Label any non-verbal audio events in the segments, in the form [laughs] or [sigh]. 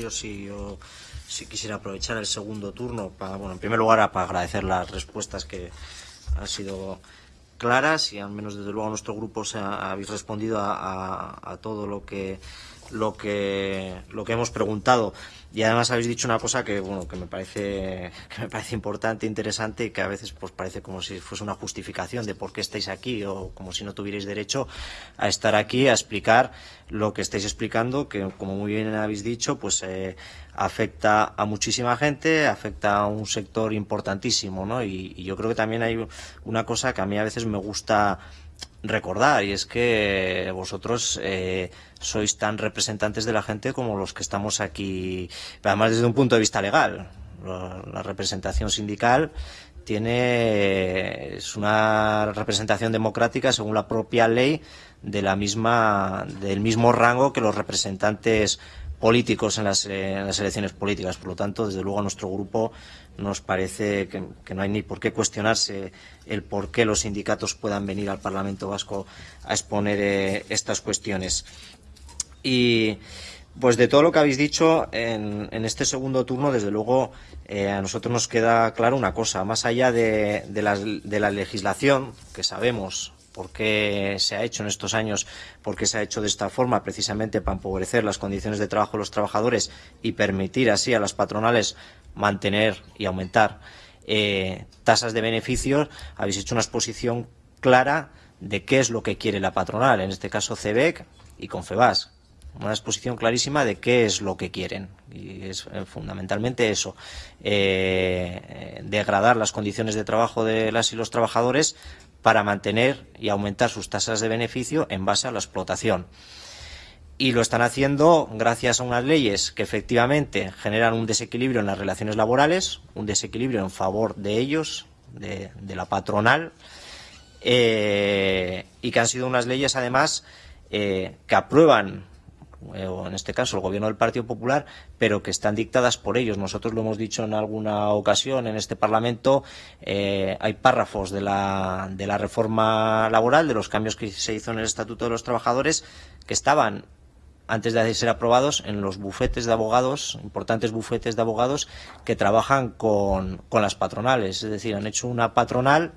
Yo sí, yo sí quisiera aprovechar el segundo turno para, bueno, en primer lugar, para agradecer las respuestas que han sido claras y al menos desde luego nuestro grupo se ha, habéis respondido a, todo lo que lo que lo que hemos preguntado y además habéis dicho una cosa que bueno que me parece [laughs] que me parece importante interesante y que a veces pues parece como si fuese una justificación de por qué estáis aquí o como si no tuvierais derecho a estar aquí a explicar lo que estáis explicando que como muy bien habéis dicho pues eh, afecta a muchísima gente afecta a un sector importantísimo ¿no? y, y yo creo que también hay una cosa que a mí a veces me gusta recordar y es que vosotros eh, sois tan representantes de la gente como los que estamos aquí, además desde un punto de vista legal. La, representación sindical tiene es una representación democrática según la propia ley de la misma del mismo rango que los representantes políticos en las, eh, en las elecciones políticas. Por lo tanto, desde luego a nuestro grupo nos parece que, no hay ni por qué cuestionarse el por qué los sindicatos puedan venir al Parlamento Vasco a exponer eh, estas cuestiones. Y pues de todo lo que habéis dicho en, en este segundo turno, desde luego eh, a nosotros nos queda claro una cosa, más allá de, de la legislación, que sabemos por qué se ha hecho en estos años, por qué se ha hecho de esta forma, precisamente para empobrecer las condiciones de trabajo de los trabajadores y permitir así a las patronales mantener y aumentar eh, tasas de beneficios, habéis hecho una exposición clara de qué es lo que quiere la patronal, en este caso CEBEC y Confebas. Una exposición clarísima de qué es lo que quieren. Y es eh, fundamentalmente eso. Eh, degradar las condiciones de trabajo de las y los trabajadores para mantener y aumentar sus tasas de beneficio en base a la explotación. Y lo están haciendo gracias a unas leyes que efectivamente generan un desequilibrio en las relaciones laborales, un desequilibrio en favor de ellos, de, la patronal, eh, y que han sido unas leyes además eh, que aprueban o en este caso el gobierno del Partido Popular, pero que están dictadas por ellos. Nosotros lo hemos dicho en alguna ocasión en este Parlamento, eh, hay párrafos de la, de la reforma laboral, de los cambios que se hizo en el Estatuto de los Trabajadores, que estaban antes de ser aprobados en los bufetes de abogados, importantes bufetes de abogados que trabajan con, con las patronales. Es decir, han hecho una patronal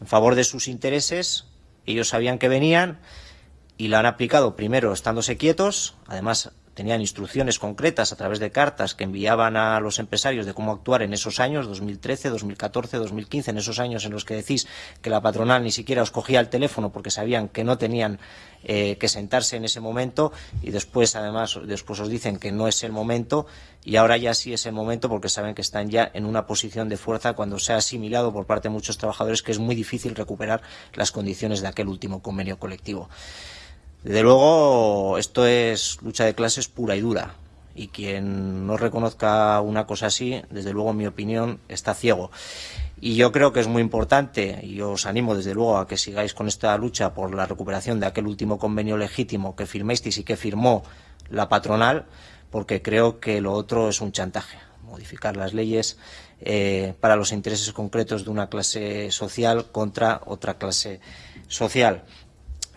en favor de sus intereses, ellos sabían que venían, y la han aplicado primero estándose quietos, además tenían instrucciones concretas a través de cartas que enviaban a los empresarios de cómo actuar en esos años, 2013, 2014, 2015, en esos años en los que decís que la patronal ni siquiera os cogía el teléfono porque sabían que no tenían eh, que sentarse en ese momento y después además después os dicen que no es el momento y ahora ya sí es el momento porque saben que están ya en una posición de fuerza cuando se ha asimilado por parte de muchos trabajadores que es muy difícil recuperar las condiciones de aquel último convenio colectivo. Desde luego, esto es lucha de clases pura y dura. Y quien no reconozca una cosa así, desde luego, en mi opinión, está ciego. Y yo creo que es muy importante, y os animo desde luego a que sigáis con esta lucha por la recuperación de aquel último convenio legítimo que firmasteis y que firmó la patronal, porque creo que lo otro es un chantaje. Modificar las leyes eh, para los intereses concretos de una clase social contra otra clase social.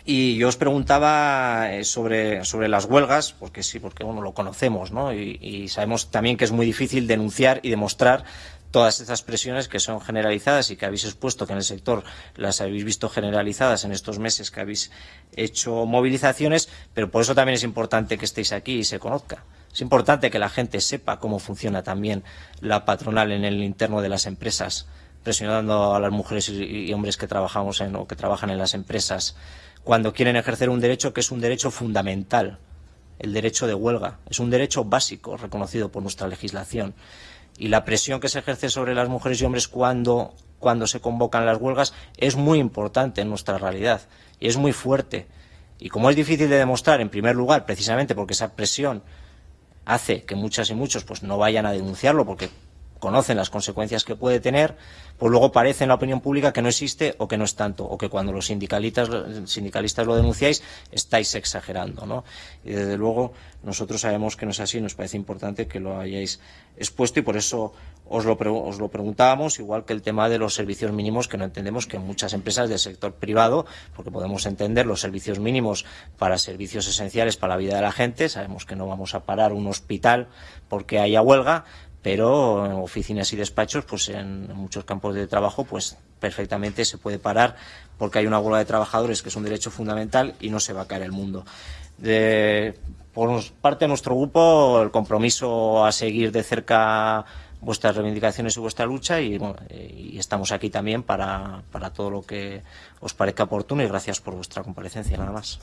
Y yo os preguntaba eh, sobre, sobre las huelgas, porque sí, porque bueno, lo conocemos, ¿no? Y, sabemos también que es muy difícil denunciar y demostrar todas estas presiones que son generalizadas y que habéis expuesto que en el sector las habéis visto generalizadas en estos meses que habéis hecho movilizaciones, pero por eso también es importante que estéis aquí y se conozca. Es importante que la gente sepa cómo funciona también la patronal en el interno de las empresas, presionando a las mujeres y hombres que trabajamos en, o que trabajan en las empresas cuando quieren ejercer un derecho que es un derecho fundamental, el derecho de huelga. Es un derecho básico reconocido por nuestra legislación. Y la presión que se ejerce sobre las mujeres y hombres cuando, cuando se convocan las huelgas es muy importante en nuestra realidad y es muy fuerte. Y como es difícil de demostrar, en primer lugar, precisamente porque esa presión hace que muchas y muchos pues, no vayan a denunciarlo porque conocen las consecuencias que puede tener, pues luego parece en la opinión pública que no existe o que no es tanto, o que cuando los sindicalistas, lo denunciáis estáis exagerando. ¿no? Y desde luego nosotros sabemos que no es así, nos parece importante que lo hayáis expuesto y por eso os lo, os lo preguntábamos, igual que el tema de los servicios mínimos, que no entendemos que muchas empresas del sector privado, porque podemos entender los servicios mínimos para servicios esenciales para la vida de la gente, sabemos que no vamos a parar un hospital porque haya huelga, pero oficinas y despachos, pues en muchos campos de trabajo, pues perfectamente se puede parar porque hay una huelga de trabajadores que es un derecho fundamental y no se va a caer el mundo. Por parte de nuestro grupo, el compromiso a seguir de cerca vuestras reivindicaciones y vuestra lucha y, bueno, eh, y estamos aquí también para todo lo que os parezca oportuno y gracias por vuestra comparecencia, nada más.